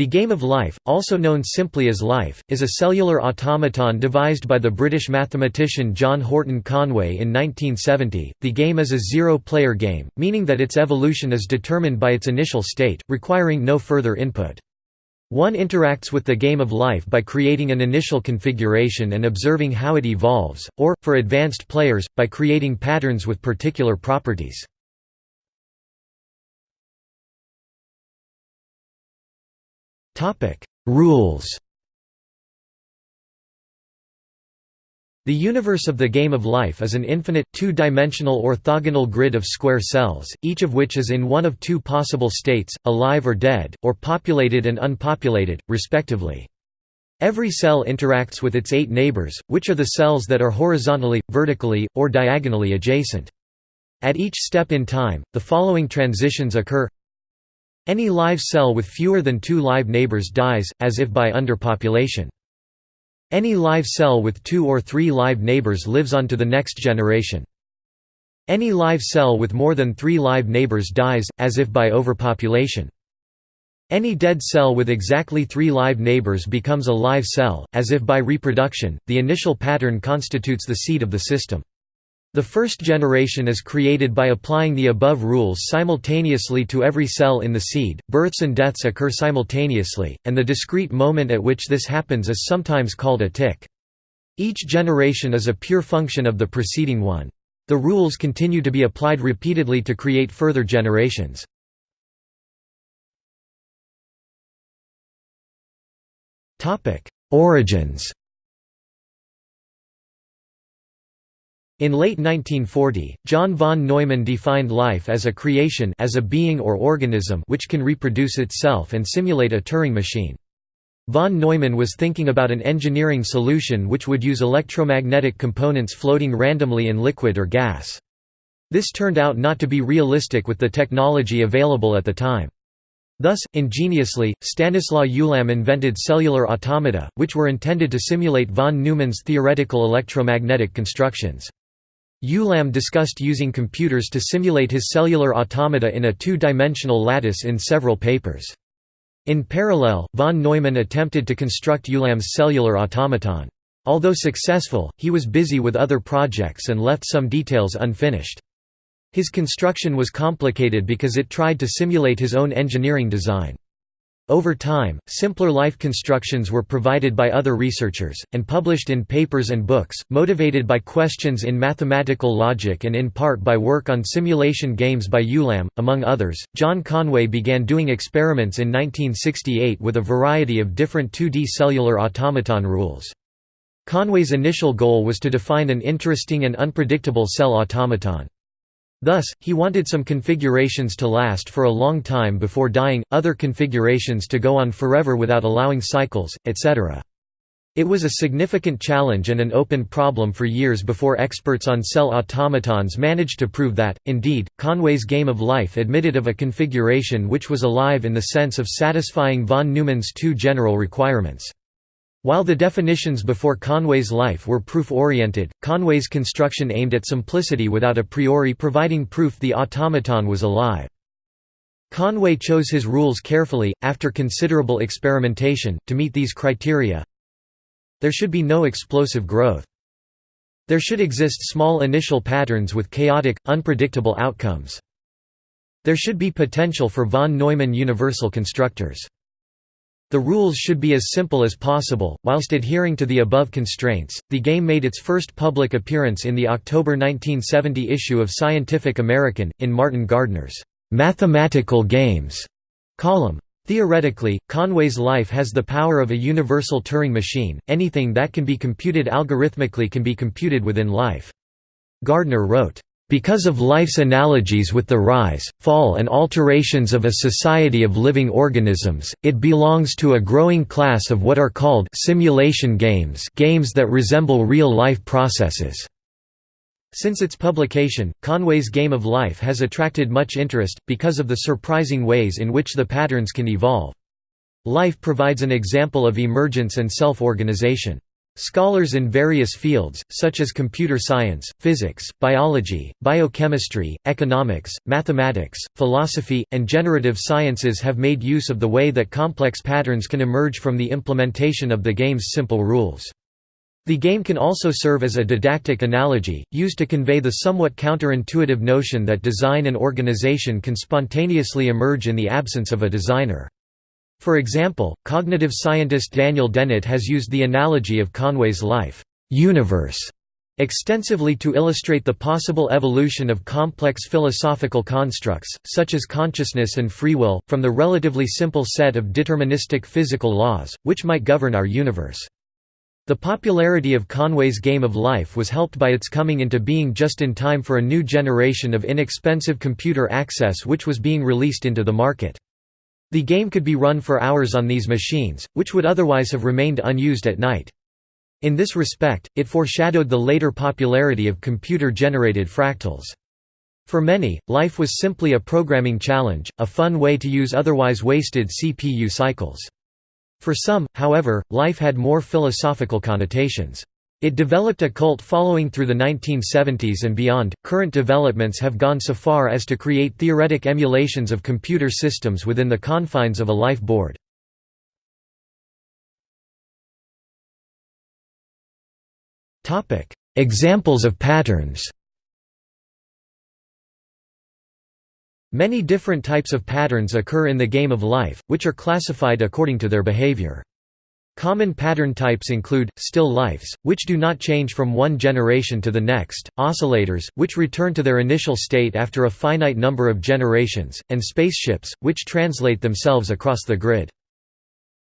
The Game of Life, also known simply as Life, is a cellular automaton devised by the British mathematician John Horton Conway in 1970. The game is a zero-player game, meaning that its evolution is determined by its initial state, requiring no further input. One interacts with the game of life by creating an initial configuration and observing how it evolves, or, for advanced players, by creating patterns with particular properties. Rules The universe of the game of life is an infinite, two-dimensional orthogonal grid of square cells, each of which is in one of two possible states, alive or dead, or populated and unpopulated, respectively. Every cell interacts with its eight neighbors, which are the cells that are horizontally, vertically, or diagonally adjacent. At each step in time, the following transitions occur any live cell with fewer than two live neighbors dies, as if by underpopulation. Any live cell with two or three live neighbors lives on to the next generation. Any live cell with more than three live neighbors dies, as if by overpopulation. Any dead cell with exactly three live neighbors becomes a live cell, as if by reproduction. The initial pattern constitutes the seed of the system. The first generation is created by applying the above rules simultaneously to every cell in the seed. Births and deaths occur simultaneously, and the discrete moment at which this happens is sometimes called a tick. Each generation is a pure function of the preceding one. The rules continue to be applied repeatedly to create further generations. Origins In late 1940, John von Neumann defined life as a creation as a being or organism which can reproduce itself and simulate a Turing machine. Von Neumann was thinking about an engineering solution which would use electromagnetic components floating randomly in liquid or gas. This turned out not to be realistic with the technology available at the time. Thus, ingeniously, Stanislaw Ulam invented cellular automata, which were intended to simulate von Neumann's theoretical electromagnetic constructions. Ulam discussed using computers to simulate his cellular automata in a two-dimensional lattice in several papers. In parallel, von Neumann attempted to construct Ulam's cellular automaton. Although successful, he was busy with other projects and left some details unfinished. His construction was complicated because it tried to simulate his own engineering design. Over time, simpler life constructions were provided by other researchers, and published in papers and books, motivated by questions in mathematical logic and in part by work on simulation games by Ulam, among others. John Conway began doing experiments in 1968 with a variety of different 2D cellular automaton rules. Conway's initial goal was to define an interesting and unpredictable cell automaton. Thus, he wanted some configurations to last for a long time before dying, other configurations to go on forever without allowing cycles, etc. It was a significant challenge and an open problem for years before experts on cell automatons managed to prove that. Indeed, Conway's Game of Life admitted of a configuration which was alive in the sense of satisfying von Neumann's two general requirements. While the definitions before Conway's life were proof-oriented, Conway's construction aimed at simplicity without a priori providing proof the automaton was alive. Conway chose his rules carefully, after considerable experimentation, to meet these criteria. There should be no explosive growth. There should exist small initial patterns with chaotic, unpredictable outcomes. There should be potential for von Neumann universal constructors. The rules should be as simple as possible. Whilst adhering to the above constraints, the game made its first public appearance in the October 1970 issue of Scientific American, in Martin Gardner's Mathematical Games column. Theoretically, Conway's life has the power of a universal Turing machine, anything that can be computed algorithmically can be computed within life. Gardner wrote, because of life's analogies with the rise, fall and alterations of a society of living organisms, it belongs to a growing class of what are called simulation games games that resemble real-life processes. Since its publication, Conway's Game of Life has attracted much interest, because of the surprising ways in which the patterns can evolve. Life provides an example of emergence and self-organization. Scholars in various fields, such as computer science, physics, biology, biochemistry, economics, mathematics, philosophy, and generative sciences have made use of the way that complex patterns can emerge from the implementation of the game's simple rules. The game can also serve as a didactic analogy, used to convey the somewhat counterintuitive notion that design and organization can spontaneously emerge in the absence of a designer. For example, cognitive scientist Daniel Dennett has used the analogy of Conway's life universe extensively to illustrate the possible evolution of complex philosophical constructs, such as consciousness and free will, from the relatively simple set of deterministic physical laws, which might govern our universe. The popularity of Conway's Game of Life was helped by its coming into being just in time for a new generation of inexpensive computer access which was being released into the market. The game could be run for hours on these machines, which would otherwise have remained unused at night. In this respect, it foreshadowed the later popularity of computer-generated fractals. For many, life was simply a programming challenge, a fun way to use otherwise wasted CPU cycles. For some, however, life had more philosophical connotations. It developed a cult following through the 1970s and beyond. Current developments have gone so far as to create theoretic emulations of computer systems within the confines of a life board. Topic: Examples of patterns. Many different types of patterns occur in the game of life, which are classified according to their behavior. Common pattern types include, still lifes, which do not change from one generation to the next, oscillators, which return to their initial state after a finite number of generations, and spaceships, which translate themselves across the grid.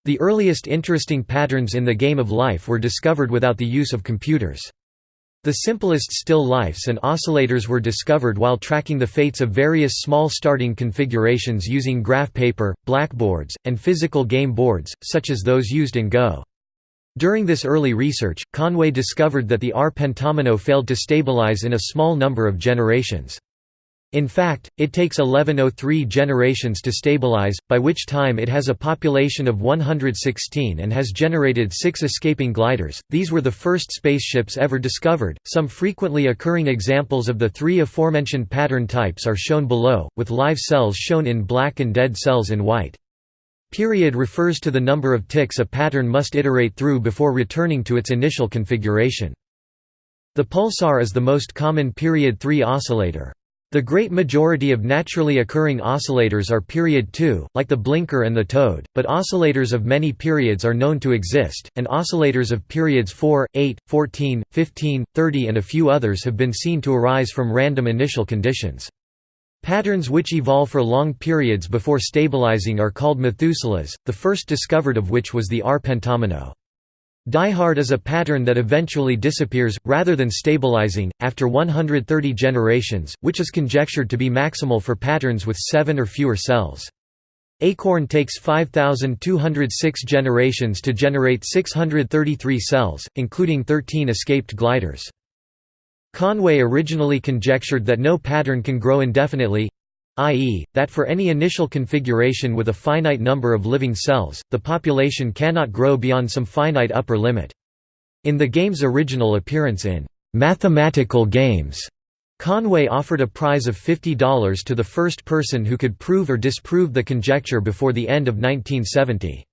The earliest interesting patterns in the game of life were discovered without the use of computers. The simplest still lifes and oscillators were discovered while tracking the fates of various small starting configurations using graph paper, blackboards, and physical game boards, such as those used in Go. During this early research, Conway discovered that the R pentomino failed to stabilize in a small number of generations. In fact, it takes 1103 generations to stabilize, by which time it has a population of 116 and has generated six escaping gliders. These were the first spaceships ever discovered. Some frequently occurring examples of the three aforementioned pattern types are shown below, with live cells shown in black and dead cells in white. Period refers to the number of ticks a pattern must iterate through before returning to its initial configuration. The pulsar is the most common period 3 oscillator. The great majority of naturally occurring oscillators are period 2, like the blinker and the toad, but oscillators of many periods are known to exist, and oscillators of periods 4, 8, 14, 15, 30 and a few others have been seen to arise from random initial conditions. Patterns which evolve for long periods before stabilizing are called Methuselahs, the first discovered of which was the R pentomino. Die-hard is a pattern that eventually disappears, rather than stabilizing, after 130 generations, which is conjectured to be maximal for patterns with seven or fewer cells. Acorn takes 5,206 generations to generate 633 cells, including 13 escaped gliders. Conway originally conjectured that no pattern can grow indefinitely, i.e., that for any initial configuration with a finite number of living cells, the population cannot grow beyond some finite upper limit. In the game's original appearance in "'Mathematical Games' Conway offered a prize of $50 to the first person who could prove or disprove the conjecture before the end of 1970.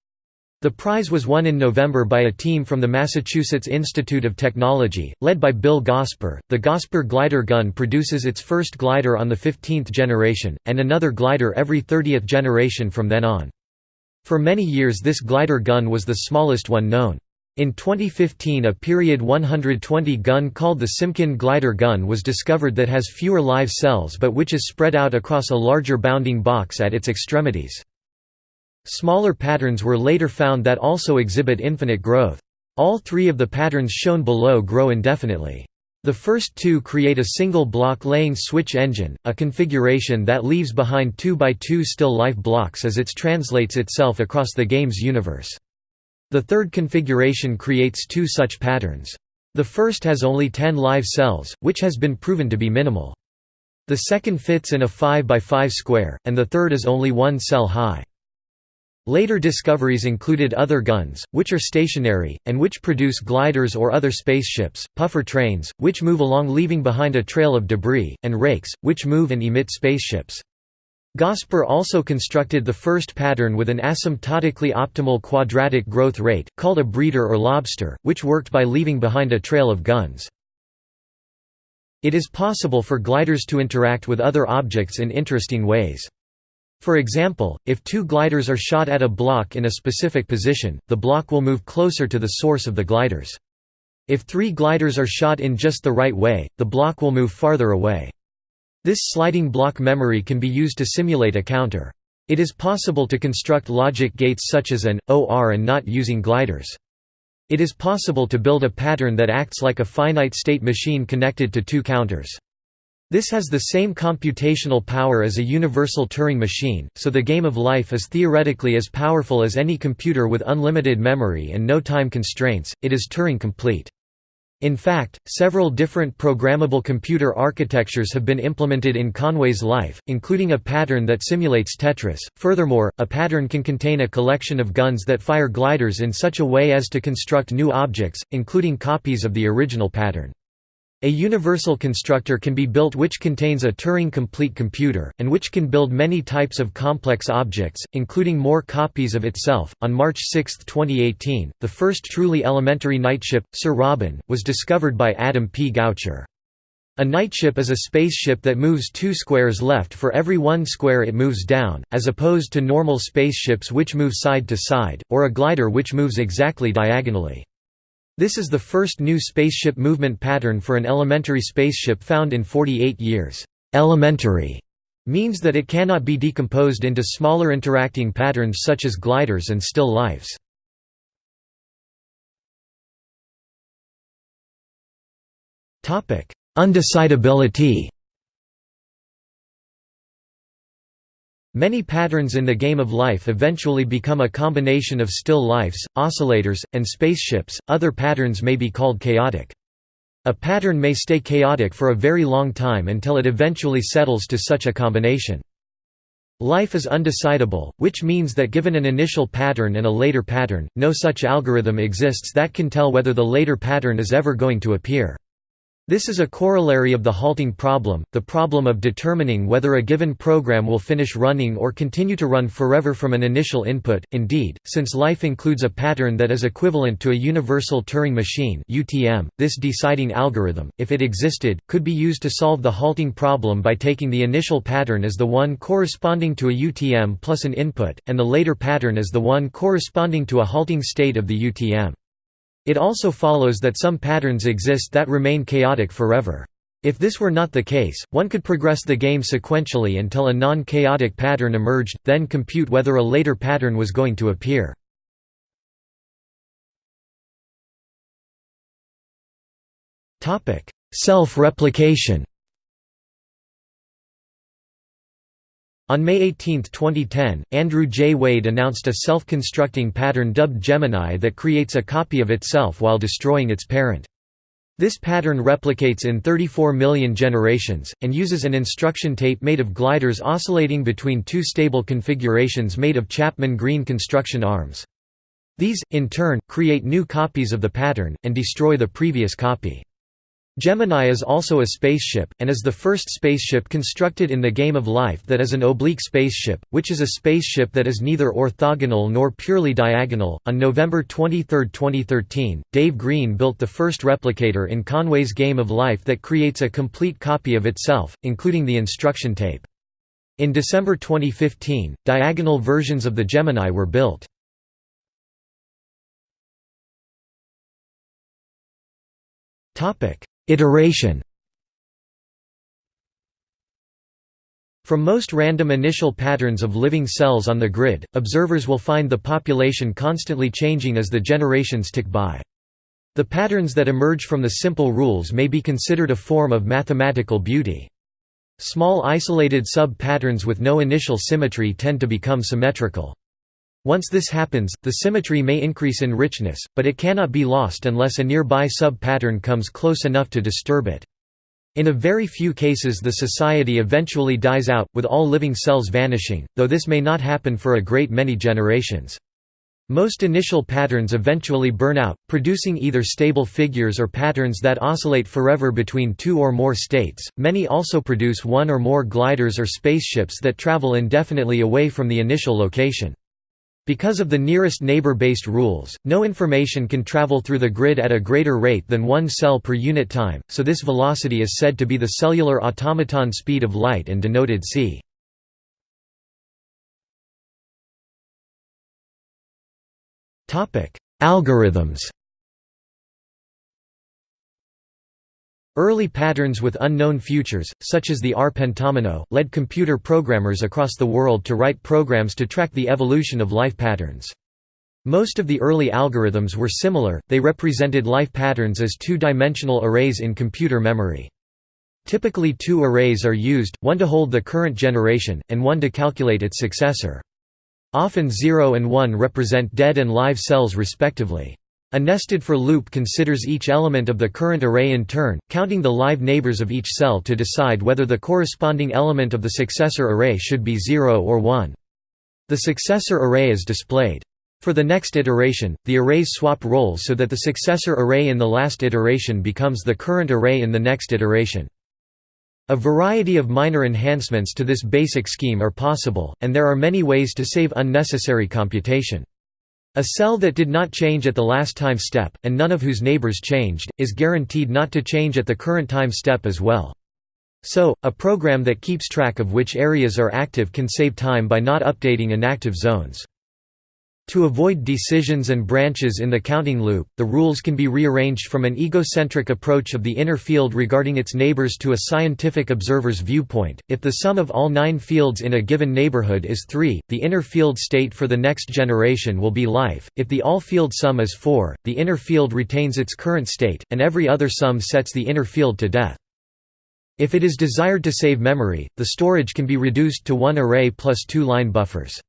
The prize was won in November by a team from the Massachusetts Institute of Technology, led by Bill Gosper. The Gosper glider gun produces its first glider on the 15th generation, and another glider every 30th generation from then on. For many years this glider gun was the smallest one known. In 2015 a period 120 gun called the Simkin glider gun was discovered that has fewer live cells but which is spread out across a larger bounding box at its extremities. Smaller patterns were later found that also exhibit infinite growth. All three of the patterns shown below grow indefinitely. The first two create a single block laying switch engine, a configuration that leaves behind 2 by 2 still life blocks as it translates itself across the game's universe. The third configuration creates two such patterns. The first has only 10 live cells, which has been proven to be minimal. The second fits in a 5 by 5 square, and the third is only one cell high. Later discoveries included other guns, which are stationary, and which produce gliders or other spaceships, puffer trains, which move along leaving behind a trail of debris, and rakes, which move and emit spaceships. Gosper also constructed the first pattern with an asymptotically optimal quadratic growth rate, called a breeder or lobster, which worked by leaving behind a trail of guns. It is possible for gliders to interact with other objects in interesting ways. For example, if two gliders are shot at a block in a specific position, the block will move closer to the source of the gliders. If three gliders are shot in just the right way, the block will move farther away. This sliding block memory can be used to simulate a counter. It is possible to construct logic gates such as AND, OR and not using gliders. It is possible to build a pattern that acts like a finite state machine connected to two counters. This has the same computational power as a universal Turing machine, so the game of life is theoretically as powerful as any computer with unlimited memory and no time constraints, it is Turing complete. In fact, several different programmable computer architectures have been implemented in Conway's life, including a pattern that simulates Tetris. Furthermore, a pattern can contain a collection of guns that fire gliders in such a way as to construct new objects, including copies of the original pattern. A universal constructor can be built which contains a Turing-complete computer, and which can build many types of complex objects, including more copies of itself. On March 6, 2018, the first truly elementary knightship, Sir Robin, was discovered by Adam P. Goucher. A knightship is a spaceship that moves two squares left for every one square it moves down, as opposed to normal spaceships which move side to side, or a glider which moves exactly diagonally. This is the first new spaceship movement pattern for an elementary spaceship found in 48 years. Elementary means that it cannot be decomposed into smaller interacting patterns such as gliders and still lifes. Undecidability Many patterns in the game of life eventually become a combination of still lifes, oscillators, and spaceships, other patterns may be called chaotic. A pattern may stay chaotic for a very long time until it eventually settles to such a combination. Life is undecidable, which means that given an initial pattern and a later pattern, no such algorithm exists that can tell whether the later pattern is ever going to appear. This is a corollary of the halting problem, the problem of determining whether a given program will finish running or continue to run forever from an initial input. Indeed, since life includes a pattern that is equivalent to a universal Turing machine (UTM), this deciding algorithm, if it existed, could be used to solve the halting problem by taking the initial pattern as the one corresponding to a UTM plus an input, and the later pattern as the one corresponding to a halting state of the UTM. It also follows that some patterns exist that remain chaotic forever. If this were not the case, one could progress the game sequentially until a non-chaotic pattern emerged, then compute whether a later pattern was going to appear. Self-replication On May 18, 2010, Andrew J. Wade announced a self-constructing pattern dubbed Gemini that creates a copy of itself while destroying its parent. This pattern replicates in 34 million generations, and uses an instruction tape made of gliders oscillating between two stable configurations made of Chapman Greene construction arms. These, in turn, create new copies of the pattern, and destroy the previous copy. Gemini is also a spaceship, and is the first spaceship constructed in the game of life that is an oblique spaceship, which is a spaceship that is neither orthogonal nor purely diagonal. On November 23, 2013, Dave Greene built the first replicator in Conway's game of life that creates a complete copy of itself, including the instruction tape. In December 2015, diagonal versions of the Gemini were built. Topic: Iteration From most random initial patterns of living cells on the grid, observers will find the population constantly changing as the generations tick by. The patterns that emerge from the simple rules may be considered a form of mathematical beauty. Small isolated sub-patterns with no initial symmetry tend to become symmetrical. Once this happens, the symmetry may increase in richness, but it cannot be lost unless a nearby sub-pattern comes close enough to disturb it. In a very few cases the society eventually dies out, with all living cells vanishing, though this may not happen for a great many generations. Most initial patterns eventually burn out, producing either stable figures or patterns that oscillate forever between two or more states. Many also produce one or more gliders or spaceships that travel indefinitely away from the initial location. Because of the nearest neighbor-based rules, no information can travel through the grid at a greater rate than one cell per unit time, so this velocity is said to be the cellular automaton speed of light and denoted c. Algorithms Early patterns with unknown futures, such as the R pentomino, led computer programmers across the world to write programs to track the evolution of life patterns. Most of the early algorithms were similar, they represented life patterns as two-dimensional arrays in computer memory. Typically two arrays are used, one to hold the current generation, and one to calculate its successor. Often 0 and 1 represent dead and live cells respectively. A nested for loop considers each element of the current array in turn, counting the live neighbors of each cell to decide whether the corresponding element of the successor array should be 0 or 1. The successor array is displayed. For the next iteration, the arrays swap roles so that the successor array in the last iteration becomes the current array in the next iteration. A variety of minor enhancements to this basic scheme are possible, and there are many ways to save unnecessary computation. A cell that did not change at the last time step, and none of whose neighbors changed, is guaranteed not to change at the current time step as well. So, a program that keeps track of which areas are active can save time by not updating inactive zones. To avoid decisions and branches in the counting loop, the rules can be rearranged from an egocentric approach of the inner field regarding its neighbors to a scientific observer's viewpoint. If the sum of all nine fields in a given neighborhood is 3, the inner field state for the next generation will be life. If the all field sum is 4, the inner field retains its current state, and every other sum sets the inner field to death. If it is desired to save memory, the storage can be reduced to one array plus two line buffers.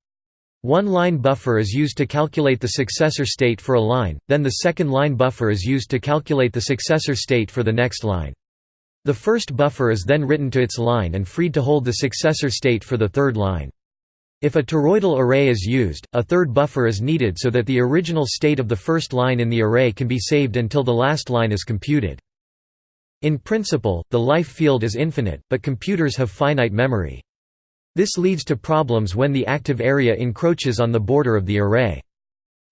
One line buffer is used to calculate the successor state for a line, then the second line buffer is used to calculate the successor state for the next line. The first buffer is then written to its line and freed to hold the successor state for the third line. If a toroidal array is used, a third buffer is needed so that the original state of the first line in the array can be saved until the last line is computed. In principle, the life field is infinite, but computers have finite memory. This leads to problems when the active area encroaches on the border of the array.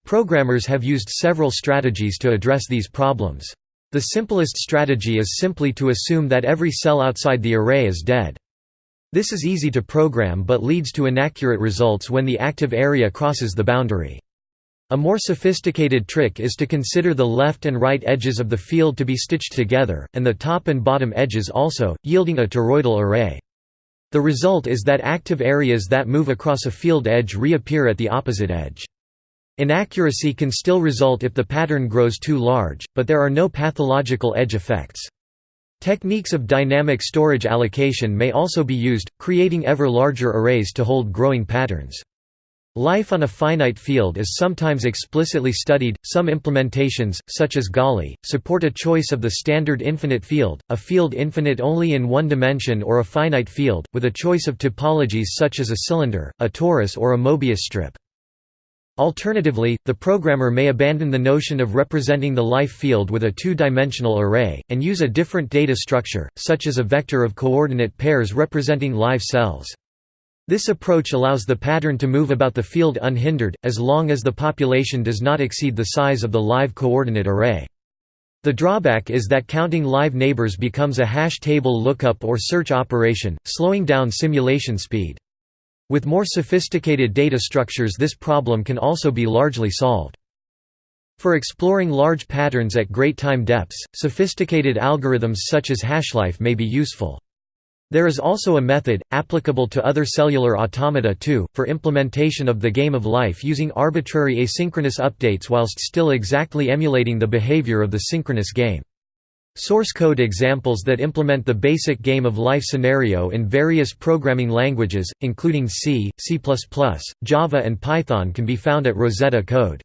Programmers have used several strategies to address these problems. The simplest strategy is simply to assume that every cell outside the array is dead. This is easy to program but leads to inaccurate results when the active area crosses the boundary. A more sophisticated trick is to consider the left and right edges of the field to be stitched together, and the top and bottom edges also, yielding a toroidal array. The result is that active areas that move across a field edge reappear at the opposite edge. Inaccuracy can still result if the pattern grows too large, but there are no pathological edge effects. Techniques of dynamic storage allocation may also be used, creating ever larger arrays to hold growing patterns. Life on a finite field is sometimes explicitly studied. Some implementations, such as Golly, support a choice of the standard infinite field, a field infinite only in one dimension, or a finite field, with a choice of topologies such as a cylinder, a torus, or a Mobius strip. Alternatively, the programmer may abandon the notion of representing the life field with a two-dimensional array, and use a different data structure, such as a vector of coordinate pairs representing live cells. This approach allows the pattern to move about the field unhindered, as long as the population does not exceed the size of the live coordinate array. The drawback is that counting live neighbors becomes a hash table lookup or search operation, slowing down simulation speed. With more sophisticated data structures this problem can also be largely solved. For exploring large patterns at great time depths, sophisticated algorithms such as hashlife may be useful. There is also a method, applicable to other cellular automata too, for implementation of the game of life using arbitrary asynchronous updates whilst still exactly emulating the behavior of the synchronous game. Source code examples that implement the basic game of life scenario in various programming languages, including C, C++, Java and Python can be found at Rosetta Code.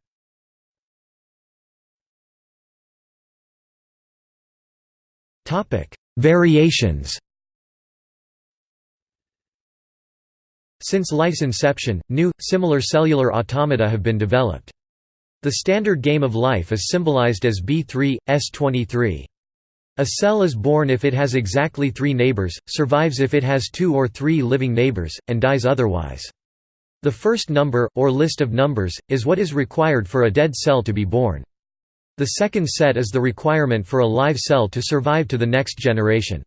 Variations Since life's inception, new, similar cellular automata have been developed. The standard game of life is symbolized as B3, S23. A cell is born if it has exactly three neighbors, survives if it has two or three living neighbors, and dies otherwise. The first number, or list of numbers, is what is required for a dead cell to be born. The second set is the requirement for a live cell to survive to the next generation.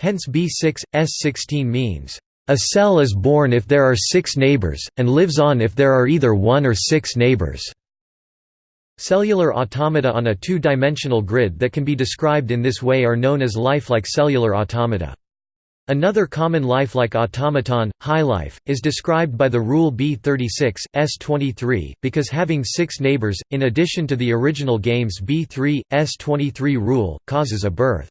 Hence B6, S16 means, "...a cell is born if there are six neighbors, and lives on if there are either one or six neighbors." Cellular automata on a two-dimensional grid that can be described in this way are known as lifelike cellular automata. Another common lifelike automaton, HiLife, is described by the rule B36, S23, because having six neighbors, in addition to the original game's B3, S23 rule, causes a birth.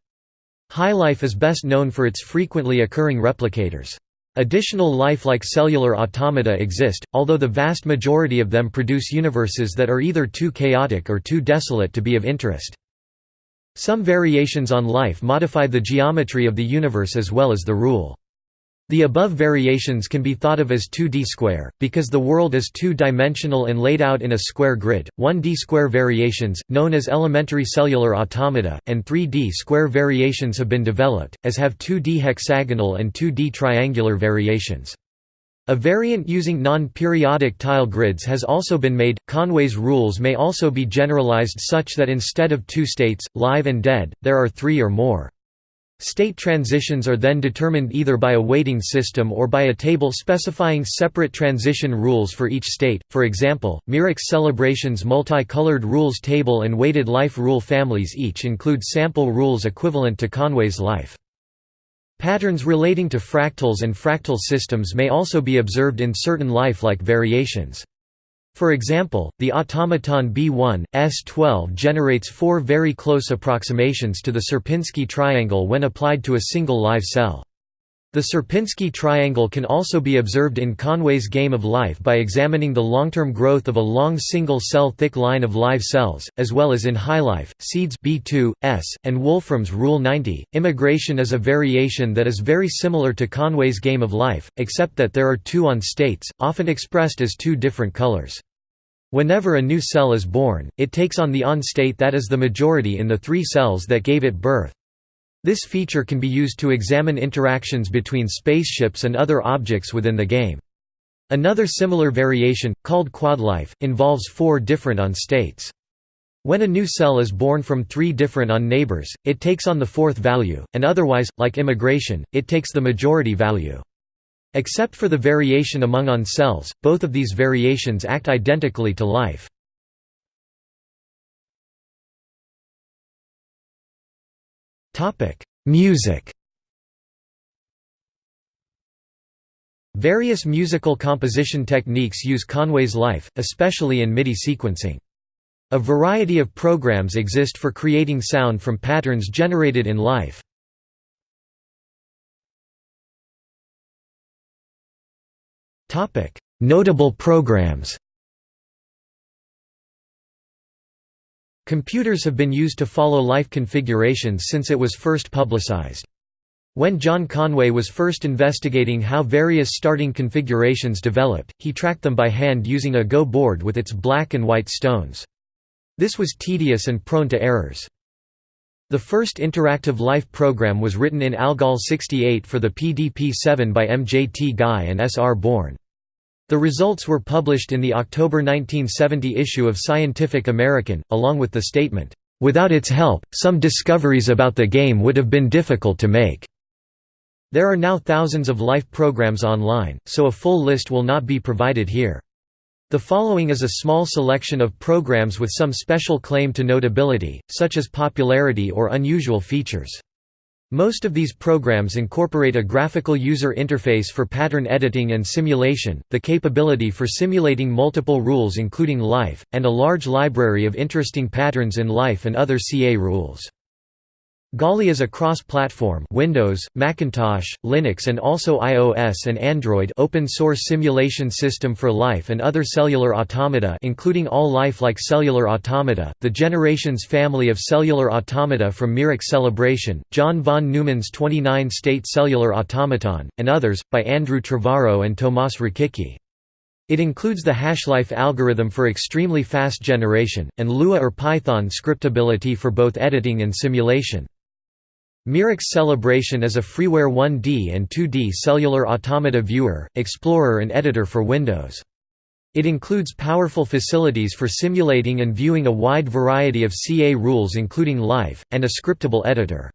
HiLife is best known for its frequently occurring replicators. Additional lifelike cellular automata exist, although the vast majority of them produce universes that are either too chaotic or too desolate to be of interest. Some variations on life modify the geometry of the universe as well as the rule. The above variations can be thought of as 2D square, because the world is two-dimensional and laid out in a square grid, 1D square variations, known as elementary cellular automata, and 3D square variations have been developed, as have 2D hexagonal and 2D triangular variations. A variant using non-periodic tile grids has also been made. Conway's rules may also be generalized such that instead of two states, live and dead, there are three or more. State transitions are then determined either by a weighting system or by a table specifying separate transition rules for each state, for example, Mirek's Cellebration's multicolored rules table and weighted life rule families each include sample rules equivalent to Conway's life. Patterns relating to fractals and fractal systems may also be observed in certain life-like variations. For example, the automaton B1, S12 generates four very close approximations to the Sierpinski triangle when applied to a single live cell. The Sierpinski triangle can also be observed in Conway's game of life by examining the long-term growth of a long single-cell thick line of live cells, as well as in HiLife, Seeds B2, S, and Wolfram's Rule 90. Immigration is a variation that is very similar to Conway's game of life, except that there are two on states, often expressed as two different colors. Whenever a new cell is born, it takes on the on state that is the majority in the three cells that gave it birth. This feature can be used to examine interactions between spaceships and other objects within the game. Another similar variation, called quadlife, involves four different on states. When a new cell is born from three different on neighbors, it takes on the fourth value, and otherwise, like immigration, it takes the majority value. Except for the variation among on cells, both of these variations act identically to life. Topic: Music. Various musical composition techniques use Conway's life, especially in MIDI sequencing. A variety of programs exist for creating sound from patterns generated in life. Notable programs Computers have been used to follow life configurations since it was first publicized. When John Conway was first investigating how various starting configurations developed, he tracked them by hand using a Go board with its black and white stones. This was tedious and prone to errors. The first interactive life program was written in ALGOL 68 for the PDP-7 by MJT Guy and S. R. Bourne. The results were published in the October 1970 issue of Scientific American, along with the statement, "...without its help, some discoveries about the game would have been difficult to make." There are now thousands of life programs online, so a full list will not be provided here. The following is a small selection of programs with some special claim to notability, such as popularity or unusual features. Most of these programs incorporate a graphical user interface for pattern editing and simulation, the capability for simulating multiple rules including life, and a large library of interesting patterns in life and other CA rules. Golly is a cross-platform Windows, Macintosh, Linux and also iOS and Android open-source simulation system for life and other cellular automata including all life-like cellular automata, the Generations family of cellular automata from Mirek's Cellebration, John von Neumann's 29-state cellular automaton, and others, by Andrew Trevorrow and Tomas Rokicki. It includes the Hashlife algorithm for extremely fast generation, and Lua or Python scriptability for both editing and simulation. Mirek's Cellebration is a freeware 1D and 2D cellular automata viewer, explorer and editor for Windows. It includes powerful facilities for simulating and viewing a wide variety of CA rules including life, and a scriptable editor.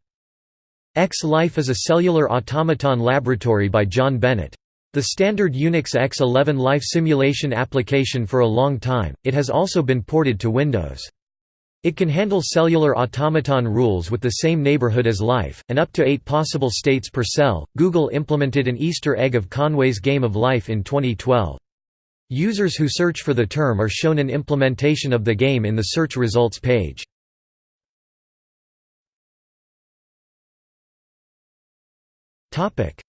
X-Life is a cellular automaton laboratory by John Bennett. The standard Unix X11 life simulation application for a long time, it has also been ported to Windows. It can handle cellular automaton rules with the same neighborhood as life, and up to eight possible states per cell. Google implemented an Easter egg of Conway's Game of Life in 2012. Users who search for the term are shown an implementation of the game in the search results page.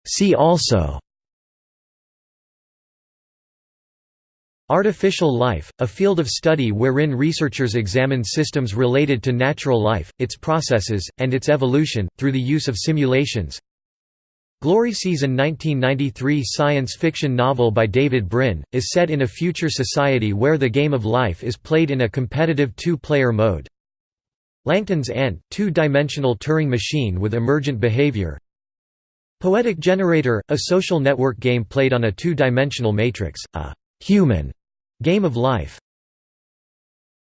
See also Artificial life, a field of study wherein researchers examine systems related to natural life, its processes, and its evolution, through the use of simulations Glory Season 1993 science fiction novel by David Brin, is set in a future society where the game of life is played in a competitive two-player mode. Langton's Ant, two-dimensional Turing machine with emergent behavior Poietic Generator, a social network game played on a two-dimensional matrix, a human Game of Life